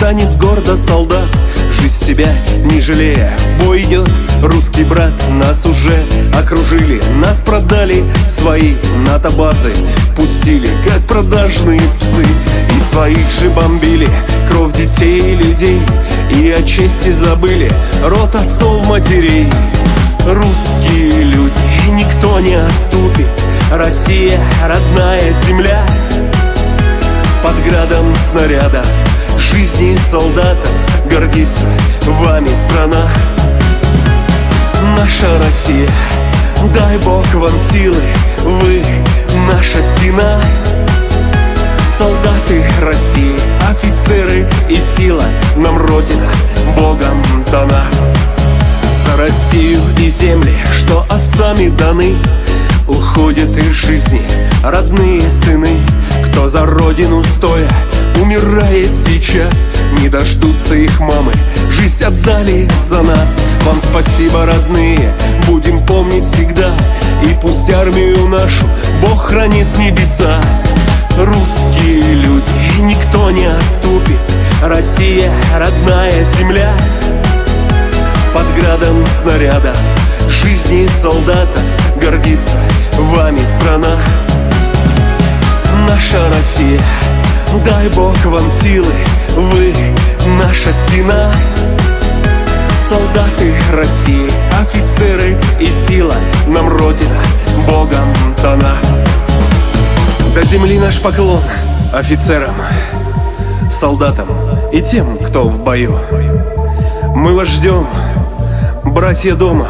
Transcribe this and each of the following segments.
Станет гордо солдат Жизнь себя не жалея. Бой идет русский брат Нас уже окружили Нас продали свои НАТО-базы Пустили, как продажные псы И своих же бомбили. Кровь детей и людей И о чести забыли Рот отцов матерей. Русские люди, никто не отступит Россия, родная земля Под градом снарядов. Жизни солдатов Гордится вами страна. Наша Россия Дай Бог вам силы Вы наша стена. Солдаты России Офицеры и сила Нам Родина Богом дана. За Россию и земли Что отцами даны Уходят из жизни родные сыны Кто за родину стоя умирает сейчас? Не дождутся их мамы, жизнь отдали за нас? Вам спасибо, родные, будем помнить всегда. И пусть армию нашу Бог хранит небеса Русские люди, никто не отступит. Россия, родная земля. Под градом снарядов Жизни солдатов Россия, дай Бог вам силы Вы наша стена. Солдаты России, офицеры и сила Нам Родина Богом дана. До земли наш поклон офицерам, солдатам и тем, кто в бою. Мы вас ждем, братья дома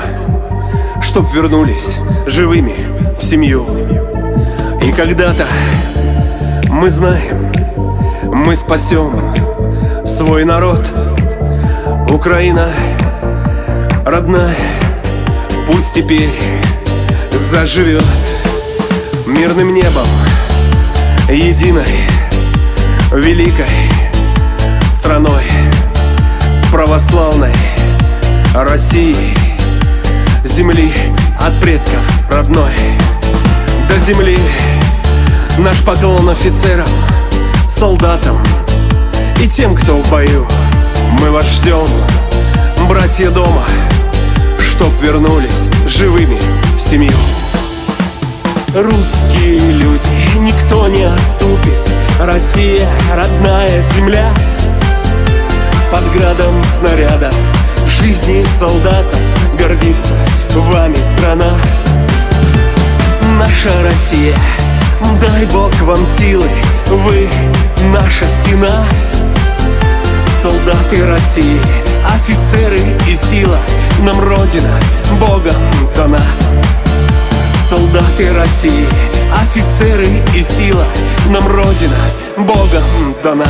Чтоб вернулись живыми в семью. И когда-то мы знаем, мы спасем свой народ. Украина родная, пусть теперь заживет Мирным небом, единой, великой страной Православной России Земли от предков родной. До земли наш поклон офицерам, солдатам И тем, кто в бою. Мы вас ждем, братья дома Чтоб вернулись живыми в семью. Русские люди, никто не отступит. Россия, родная земля. Под градом снарядов Жизни солдатов гордится вами страна. Наша Россия, дай Бог вам силы Вы наша стена. Солдаты России, офицеры и сила Нам Родина Богом дана. Солдаты России, офицеры и сила Нам Родина Богом дана